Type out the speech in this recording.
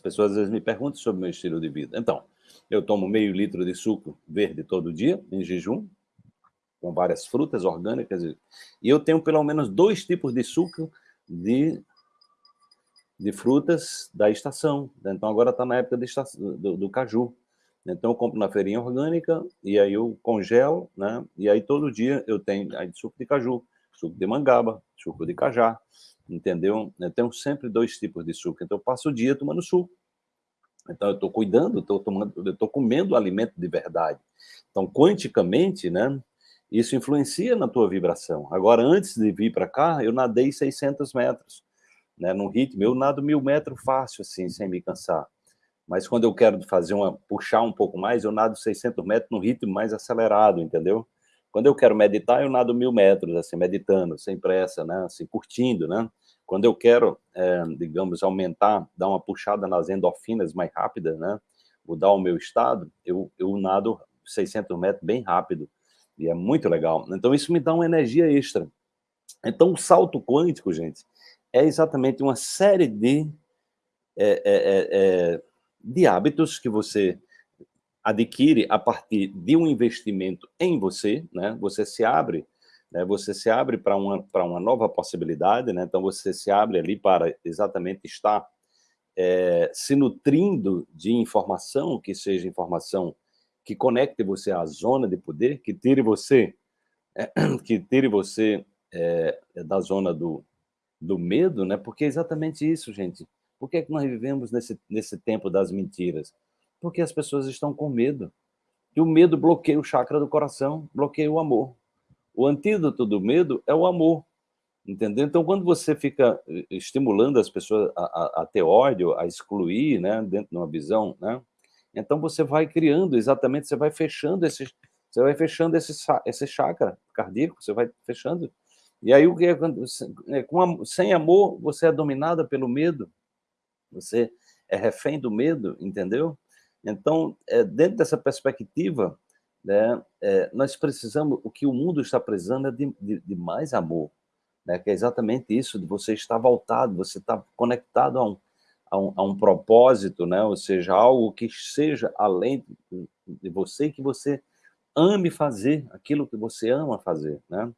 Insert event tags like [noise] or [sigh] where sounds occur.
As pessoas às vezes me perguntam sobre o meu estilo de vida. Então, eu tomo meio litro de suco verde todo dia, em jejum, com várias frutas orgânicas, e eu tenho pelo menos dois tipos de suco de, de frutas da estação. Então, agora está na época estação, do, do, caju. Então, eu compro na feirinha orgânica, e aí eu congelo, né? E aí todo dia eu tenho aí, suco de caju, suco de mangaba, suco de cajá, entendeu? Eu tenho sempre dois tipos de suco, então eu passo o dia tomando suco. Então eu estou cuidando, estou tomando, estou comendo alimento de verdade. Então, quanticamente, né, isso influencia na tua vibração. Agora, antes de vir para cá, eu nadei 600 metros, né, no ritmo, eu nado mil metros fácil, assim, sem me cansar. Mas quando eu quero fazer uma, puxar um pouco mais, eu nado 600 metros no ritmo mais acelerado, entendeu? Quando eu quero meditar, eu nado mil metros, assim, meditando, sem pressa, né, assim, curtindo, né? Quando eu quero, é, digamos, aumentar, dar uma puxada nas endorfinas mais rápida, né? Mudar o meu estado, eu, eu nado 600 metros bem rápido. E é muito legal. Então, isso me dá uma energia extra. Então, o salto quântico, gente, é exatamente uma série de, é, é, de hábitos que você adquire a partir de um investimento em você, né? Você se abre né, você se abre para uma, uma nova possibilidade, né, então você se abre ali para exatamente estar é, se nutrindo de informação, que seja informação que conecte você à zona de poder, que tire você, é, [clears throat] que tire você é, da zona do, do medo, né, porque é exatamente isso, gente. Por que, é que nós vivemos nesse, nesse tempo das mentiras? Porque as pessoas estão com medo. E o medo bloqueia o chakra do coração, bloqueia o amor. O antídoto do medo é o amor, entendeu? Então, quando você fica eh, estimulando as pessoas a, a, a ter ódio, a excluir, né, dentro de uma visão, né, então você vai criando exatamente, você vai fechando esse, você vai fechando esse, esse chakra cardíaco, você vai fechando. E aí o que é é, com, sem amor você é dominada pelo medo, você é refém do medo, entendeu? Então, é, dentro dessa perspectiva, né, é, nós precisamos, o que o mundo está precisando é de, de, de, mais amor, né, que é exatamente isso, de você estar voltado, você estar conectado a um, a um, a um propósito, né, ou seja, algo que seja além de, de você, que você ame fazer aquilo que você ama fazer, né?